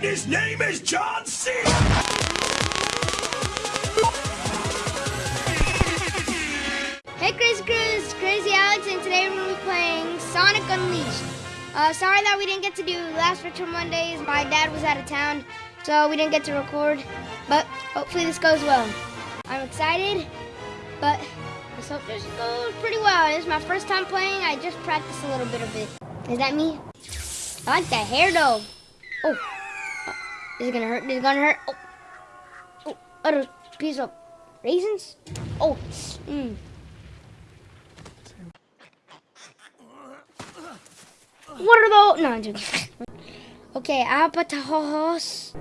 And his name is John Cena Hey Crazy Crews, Crazy Alex, and today we're going to be playing Sonic Unleashed. Uh, sorry that we didn't get to do last Retro Mondays. My dad was out of town, so we didn't get to record. But hopefully this goes well. I'm excited, but let's hope this goes pretty well. This is my first time playing. I just practiced a little bit of it. Is that me? I like that hair though. Oh, is it gonna hurt? Is it gonna hurt? Oh, oh, other piece of raisins. Oh, mmm. What are those? No, I'm joking. Okay, apatajos.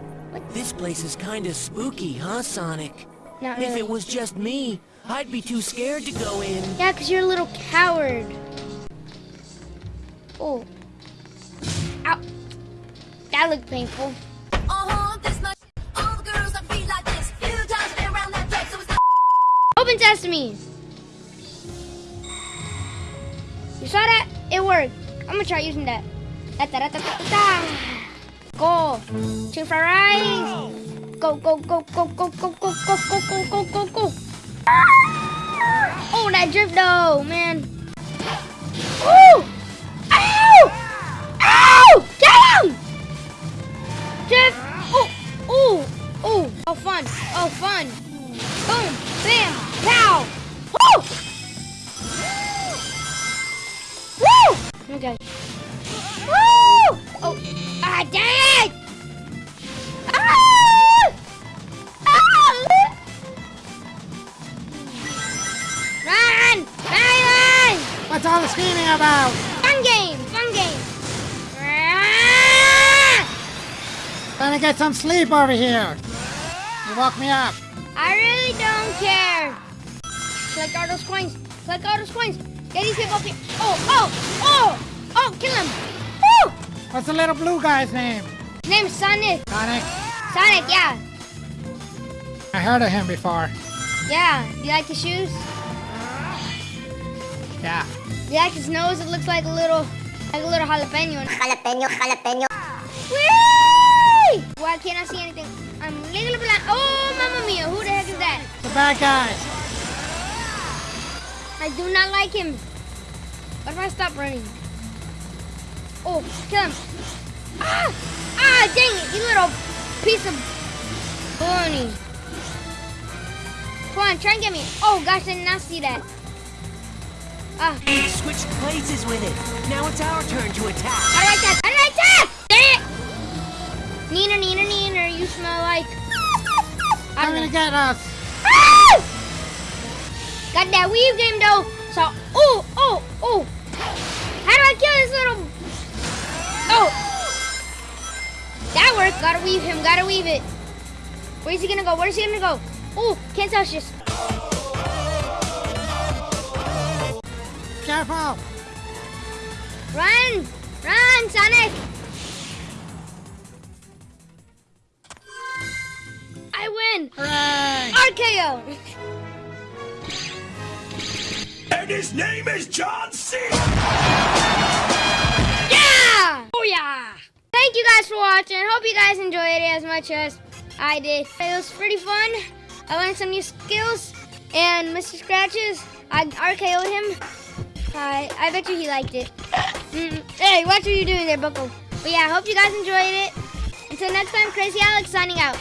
This place is kinda spooky, huh, Sonic? Not really. If it was just me, I'd be too scared to go in. Yeah, because you're a little coward. Oh. Ow. That looked painful. Sesame. You saw that? It worked. I'm gonna try using that. Da, da, da, da, da. Go. Chicken fried rice. Go, go, go, go, go, go, go, go, go, go, go, go, go. Oh, that drift though, man. Okay. Woo! Oh, ah, dang! Ah! Ah! Run! Run! What's all the screaming about? Fun game! Fun game! Ah! Trying to get some sleep over here. You woke me up. I really don't care. Collect all those coins. Collect all those coins. Get these people up here. Oh, oh, oh! Oh, kill him! Woo! What's the little blue guy's name? His name Sonic. Sonic. Sonic, yeah. I heard of him before. Yeah. You like his shoes? Yeah. Do you like his nose? It looks like a little, like a little jalapeno. Jalapeno, jalapeno. Whee! Why can't I see anything? I'm legally blind. Oh, mamma mia! Who the heck is that? The bad guys. I do not like him. What if I stop running? Oh, kill him. Ah! Ah, dang it, you little piece of bunny. Come on, try and get me. Oh, gosh, I did not see that. Ah, We switched places with it. Now it's our turn to attack. I like that. I like that! Dang it! Neener, neener, neener, you smell like... I Coming don't to know. get us. Ah! Got that weave game though. So, oh, oh, oh. How do I kill this little? That. Gotta weave him. Gotta weave it. Where's he gonna go? Where's he gonna go? Oh, can't touch this. Careful. Run, run, Sonic. I win. Hooray. RKO. And his name is John Cena Yeah! Oh yeah! Thank you guys for watching. Hope you guys enjoyed it as much as I did. It was pretty fun. I learned some new skills. And Mr. Scratches, I RKO'd him. I, I bet you he liked it. Hey, watch what you're doing there, Bucko. But yeah, I hope you guys enjoyed it. Until next time, Crazy Alex signing out.